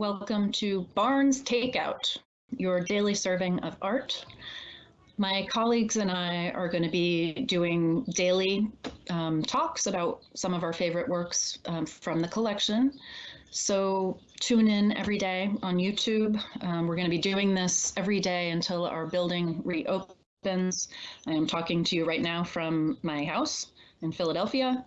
welcome to Barnes Takeout, your daily serving of art. My colleagues and I are going to be doing daily um, talks about some of our favorite works um, from the collection. So tune in every day on YouTube. Um, we're going to be doing this every day until our building reopens. I am talking to you right now from my house in Philadelphia.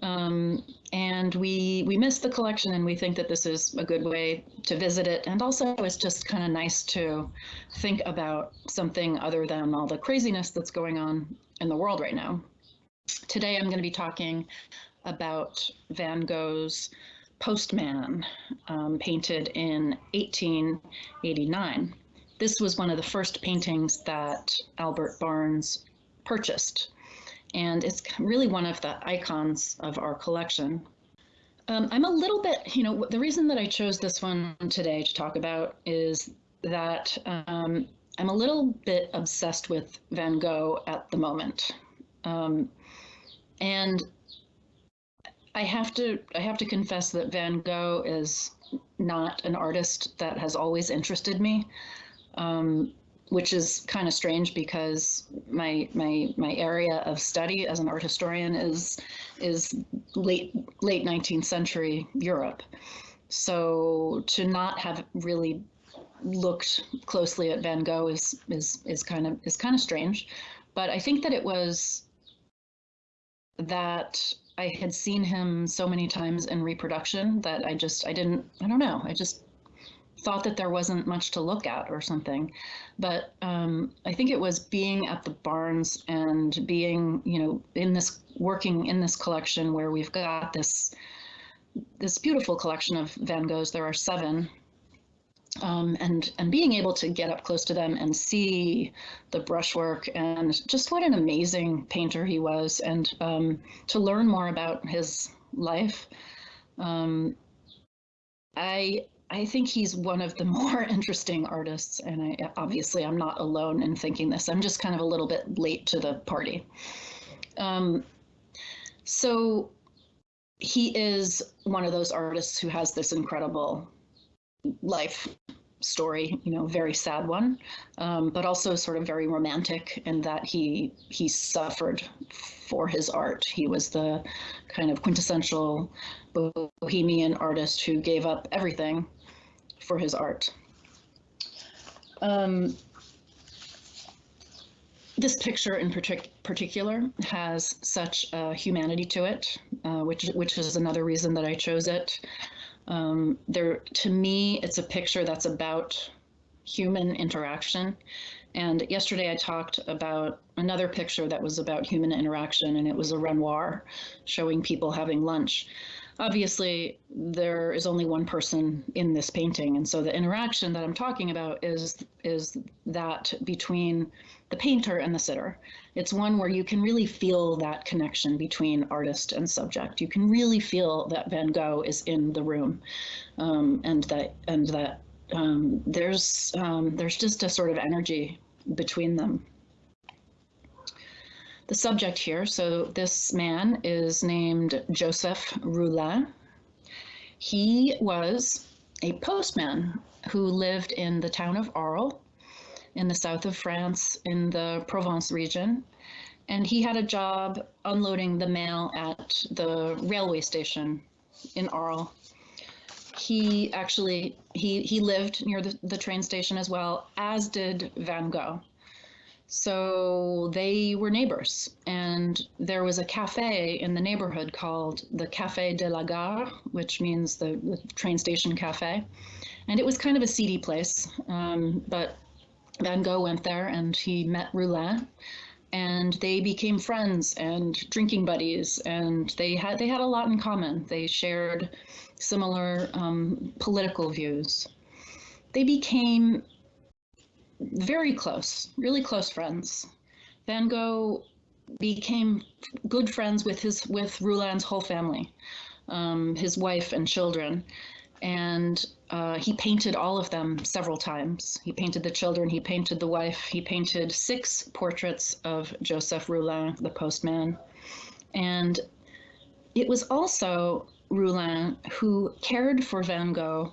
Um, and we we miss the collection and we think that this is a good way to visit it. And also it's just kind of nice to think about something other than all the craziness that's going on in the world right now. Today i'm going to be talking about van gogh's postman um, painted in 1889 this was one of the first paintings that albert barnes purchased and it's really one of the icons of our collection. Um, I'm a little bit, you know, the reason that I chose this one today to talk about is that um, I'm a little bit obsessed with Van Gogh at the moment. Um, and I have to I have to confess that Van Gogh is not an artist that has always interested me. Um, which is kind of strange because my my my area of study as an art historian is is late late 19th century Europe. So to not have really looked closely at Van Gogh is is is kind of is kind of strange, but I think that it was that I had seen him so many times in reproduction that I just I didn't I don't know I just thought that there wasn't much to look at or something. But um, I think it was being at the Barnes and being, you know, in this working in this collection where we've got this this beautiful collection of Van Goghs. There are seven. Um, and and being able to get up close to them and see the brushwork and just what an amazing painter he was, and um, to learn more about his life, um, I I think he's one of the more interesting artists, and I obviously I'm not alone in thinking this. I'm just kind of a little bit late to the party. Um, so he is one of those artists who has this incredible life story, you know, very sad one, um, but also sort of very romantic in that he he suffered for his art. He was the kind of quintessential bohemian artist who gave up everything for his art. Um, this picture in partic particular has such humanity to it, uh, which which is another reason that I chose it. Um, there, to me, it's a picture that's about human interaction. And yesterday I talked about another picture that was about human interaction, and it was a Renoir showing people having lunch obviously there is only one person in this painting and so the interaction that i'm talking about is is that between the painter and the sitter. It's one where you can really feel that connection between artist and subject. You can really feel that van gogh is in the room um, and that and that um, there's um, there's just a sort of energy between them the subject here. So this man is named Joseph Roulin. He was a postman who lived in the town of Arles in the south of France in the Provence region. And he had a job unloading the mail at the railway station in Arles. He actually, he, he lived near the, the train station as well, as did Van Gogh. So they were neighbors, and there was a cafe in the neighborhood called the Café de la Gare, which means the, the train station cafe. And it was kind of a seedy place, um, but Van Gogh went there and he met Roulin, and they became friends and drinking buddies, and they had they had a lot in common. They shared similar um, political views. They became very close, really close friends. Van Gogh became good friends with his with Roulin's whole family, um, his wife and children, and uh, he painted all of them several times. He painted the children, he painted the wife, he painted six portraits of Joseph Roulin, the postman, and it was also Roulin who cared for Van Gogh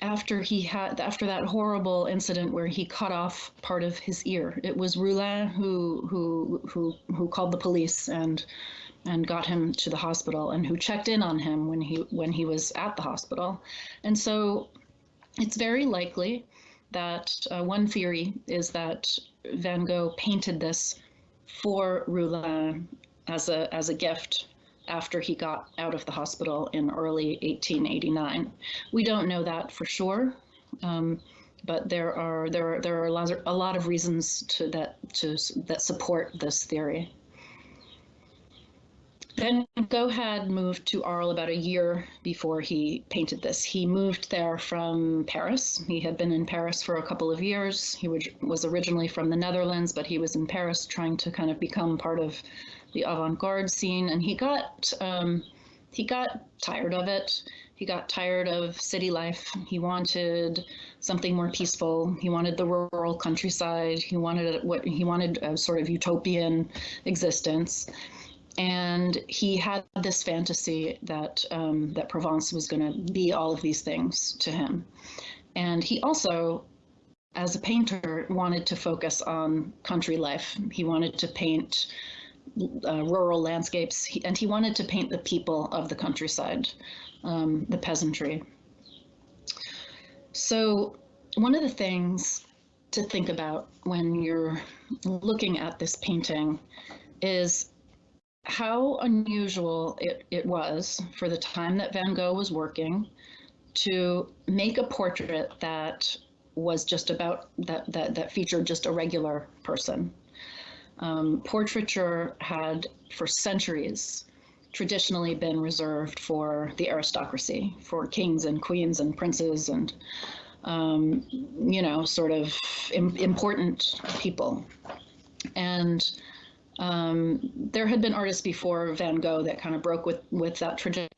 after he had after that horrible incident where he cut off part of his ear. It was Roulin who who who who called the police and and got him to the hospital and who checked in on him when he when he was at the hospital. And so it's very likely that uh, one theory is that Van Gogh painted this for Roulin as a as a gift after he got out of the hospital in early 1889. We don't know that for sure, um, but there are there are there are a lot of, a lot of reasons to that to that support this theory. Van Gogh had moved to Arles about a year before he painted this. He moved there from Paris. He had been in Paris for a couple of years. He was originally from the Netherlands, but he was in Paris trying to kind of become part of the avant-garde scene, and he got um, he got tired of it. He got tired of city life. He wanted something more peaceful. He wanted the rural countryside. He wanted what he wanted a sort of utopian existence and he had this fantasy that um, that Provence was going to be all of these things to him, and he also, as a painter, wanted to focus on country life. He wanted to paint uh, rural landscapes, and he wanted to paint the people of the countryside, um, the peasantry. So, one of the things to think about when you're looking at this painting is how unusual it, it was for the time that Van Gogh was working to make a portrait that was just about that that that featured just a regular person. Um, portraiture had for centuries traditionally been reserved for the aristocracy, for kings and queens and princes and um, you know sort of Im important people and um, there had been artists before Van Gogh that kind of broke with with that tradition,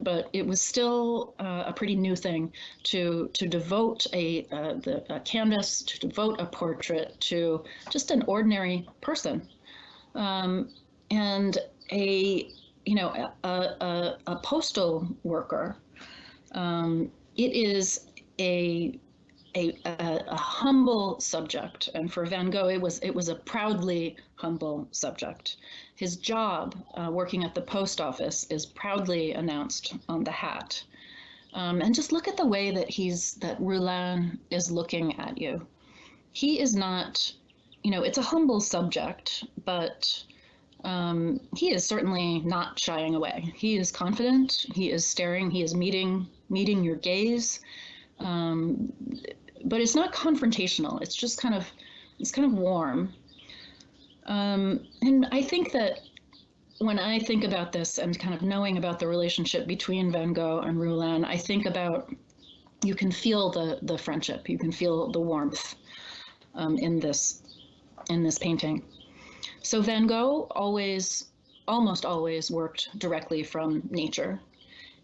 but it was still uh, a pretty new thing to to devote a, uh, the, a canvas, to devote a portrait to just an ordinary person, um, and a you know a, a, a postal worker. Um, it is a a, a, a, humble subject, and for Van Gogh, it was it was a proudly humble subject. His job, uh, working at the post office, is proudly announced on the hat. Um, and just look at the way that he's that Roulin is looking at you. He is not, you know, it's a humble subject, but um, he is certainly not shying away. He is confident. He is staring. He is meeting meeting your gaze. Um, but it's not confrontational. It's just kind of, it's kind of warm. Um, and I think that when I think about this and kind of knowing about the relationship between Van Gogh and Roulin, I think about you can feel the the friendship, you can feel the warmth um, in this in this painting. So Van Gogh always, almost always worked directly from nature.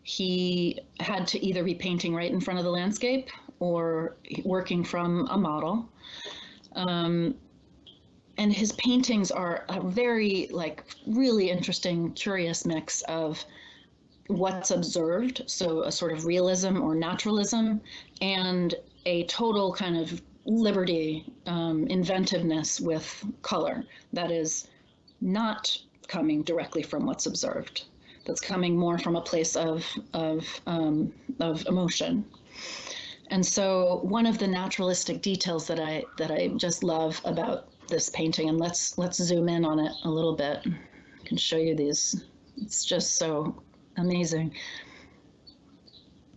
He had to either be painting right in front of the landscape or working from a model. Um, and his paintings are a very like really interesting, curious mix of what's observed, so a sort of realism or naturalism, and a total kind of liberty, um, inventiveness with color that is not coming directly from what's observed. That's coming more from a place of of um, of emotion. And so one of the naturalistic details that I that I just love about this painting, and let's let's zoom in on it a little bit. I can show you these. It's just so amazing.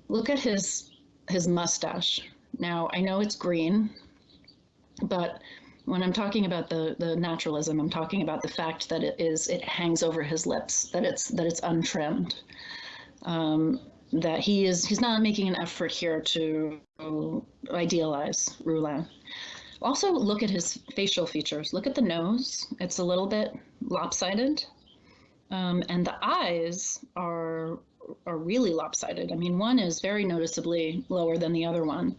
Look at his his mustache. Now I know it's green, but when I'm talking about the the naturalism, I'm talking about the fact that it is it hangs over his lips, that it's that it's untrimmed. Um, that he is he's not making an effort here to idealize Roulin. Also look at his facial features. Look at the nose. It's a little bit lopsided. Um, and the eyes are are really lopsided. I mean, one is very noticeably lower than the other one.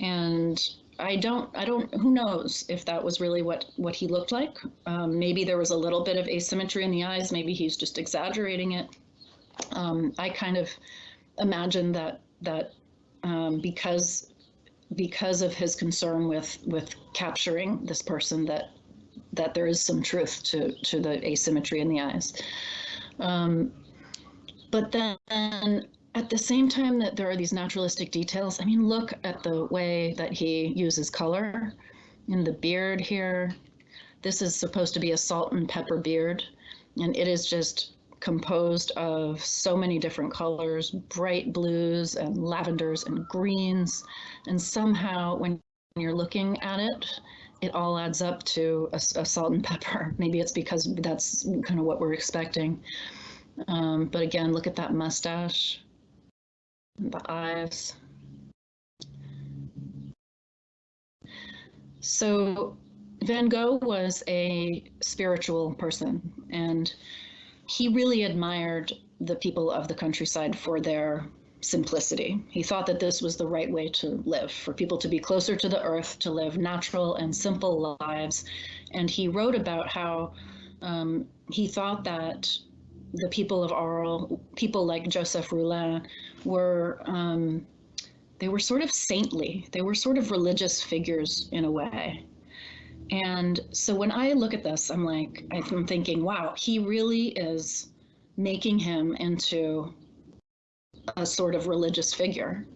And I don't, I don't, who knows if that was really what, what he looked like. Um, maybe there was a little bit of asymmetry in the eyes. Maybe he's just exaggerating it. Um, I kind of imagine that that um, because because of his concern with with capturing this person that that there is some truth to to the asymmetry in the eyes. Um, but then at the same time that there are these naturalistic details, I mean, look at the way that he uses color in the beard here. This is supposed to be a salt and pepper beard, and it is just composed of so many different colors, bright blues and lavenders and greens. And somehow when you're looking at it, it all adds up to a, a salt and pepper. Maybe it's because that's kind of what we're expecting. Um, but again, look at that mustache, the eyes. So Van Gogh was a spiritual person and he really admired the people of the countryside for their simplicity. He thought that this was the right way to live, for people to be closer to the earth, to live natural and simple lives. And he wrote about how um, he thought that the people of Arles, people like Joseph Roulin, were um, they were sort of saintly. They were sort of religious figures in a way. And so when I look at this, I'm like, I'm thinking, wow, he really is making him into a sort of religious figure.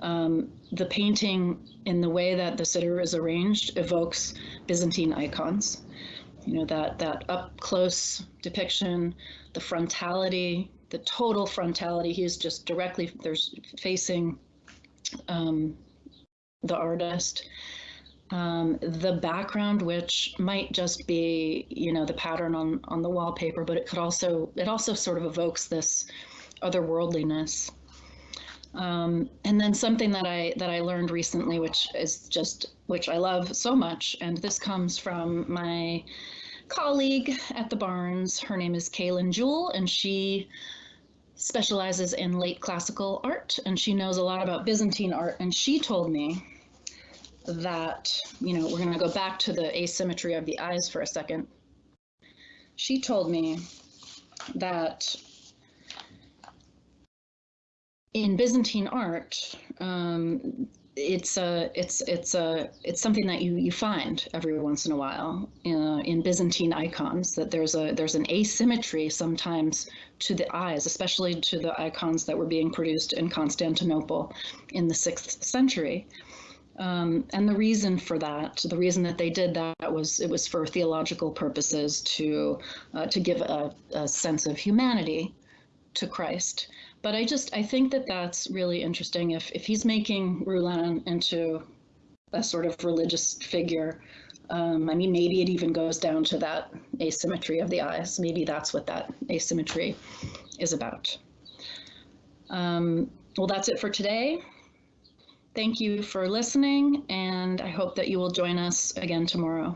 Um, the painting, in the way that the sitter is arranged, evokes Byzantine icons. You know, that, that up close depiction, the frontality, the total frontality. He's just directly, there's facing um, the artist um, the background, which might just be, you know, the pattern on, on the wallpaper, but it could also, it also sort of evokes this otherworldliness. Um, and then something that I that I learned recently, which is just which I love so much, and this comes from my colleague at the Barnes. Her name is Kaylin Jewell, and she specializes in late classical art, and she knows a lot about Byzantine art. And she told me that, you know, we're going to go back to the asymmetry of the eyes for a second. She told me that in Byzantine art, um, it's a it's it's a it's something that you you find every once in a while uh, in Byzantine icons that there's a there's an asymmetry sometimes to the eyes, especially to the icons that were being produced in Constantinople in the sixth century. Um, and the reason for that, the reason that they did that was it was for theological purposes to uh, to give a, a, sense of humanity to Christ. But I just I think that that's really interesting. If if he's making Roulin into a sort of religious figure, um, I mean maybe it even goes down to that asymmetry of the eyes. Maybe that's what that asymmetry is about. Um, well, that's it for today. Thank you for listening, and I hope that you will join us again tomorrow.